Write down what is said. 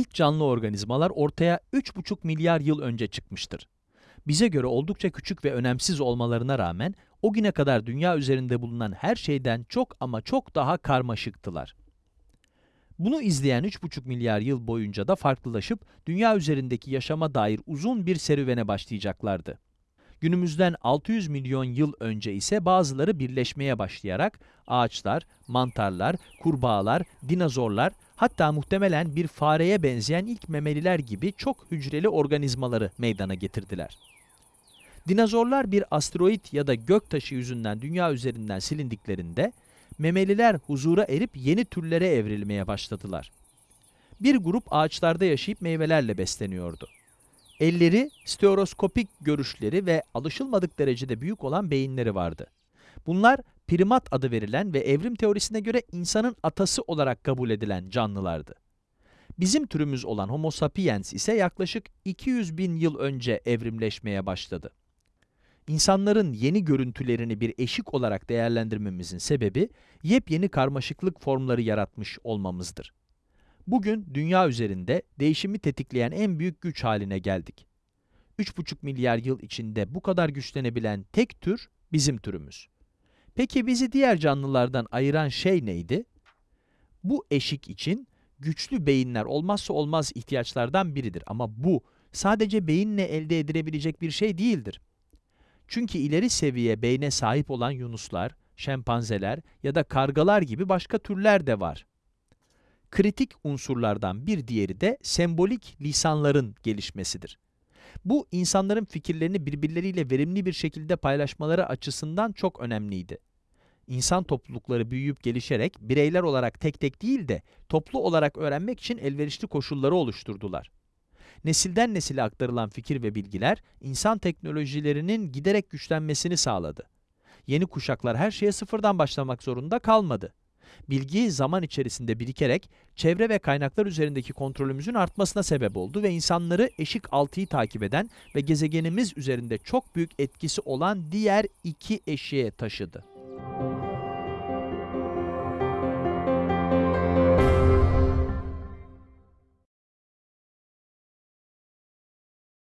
İlk canlı organizmalar ortaya 3,5 milyar yıl önce çıkmıştır. Bize göre oldukça küçük ve önemsiz olmalarına rağmen o güne kadar dünya üzerinde bulunan her şeyden çok ama çok daha karmaşıktılar. Bunu izleyen 3,5 milyar yıl boyunca da farklılaşıp dünya üzerindeki yaşama dair uzun bir serüvene başlayacaklardı. Günümüzden 600 milyon yıl önce ise bazıları birleşmeye başlayarak ağaçlar, mantarlar, kurbağalar, dinozorlar, hatta muhtemelen bir fareye benzeyen ilk memeliler gibi çok hücreli organizmaları meydana getirdiler. Dinozorlar bir asteroid ya da göktaşı yüzünden dünya üzerinden silindiklerinde memeliler huzura erip yeni türlere evrilmeye başladılar. Bir grup ağaçlarda yaşayıp meyvelerle besleniyordu. Elleri, stereoskopik görüşleri ve alışılmadık derecede büyük olan beyinleri vardı. Bunlar primat adı verilen ve evrim teorisine göre insanın atası olarak kabul edilen canlılardı. Bizim türümüz olan Homo sapiens ise yaklaşık 200 bin yıl önce evrimleşmeye başladı. İnsanların yeni görüntülerini bir eşik olarak değerlendirmemizin sebebi, yepyeni karmaşıklık formları yaratmış olmamızdır. Bugün dünya üzerinde değişimi tetikleyen en büyük güç haline geldik. 3,5 milyar yıl içinde bu kadar güçlenebilen tek tür bizim türümüz. Peki bizi diğer canlılardan ayıran şey neydi? Bu eşik için güçlü beyinler olmazsa olmaz ihtiyaçlardan biridir ama bu sadece beyinle elde edilebilecek bir şey değildir. Çünkü ileri seviye beyne sahip olan yunuslar, şempanzeler ya da kargalar gibi başka türler de var. Kritik unsurlardan bir diğeri de sembolik lisanların gelişmesidir. Bu insanların fikirlerini birbirleriyle verimli bir şekilde paylaşmaları açısından çok önemliydi. İnsan toplulukları büyüyüp gelişerek bireyler olarak tek tek değil de toplu olarak öğrenmek için elverişli koşulları oluşturdular. Nesilden nesile aktarılan fikir ve bilgiler insan teknolojilerinin giderek güçlenmesini sağladı. Yeni kuşaklar her şeye sıfırdan başlamak zorunda kalmadı. Bilgi zaman içerisinde birikerek çevre ve kaynaklar üzerindeki kontrolümüzün artmasına sebep oldu ve insanları eşik altıyı takip eden ve gezegenimiz üzerinde çok büyük etkisi olan diğer iki eşiğe taşıdı.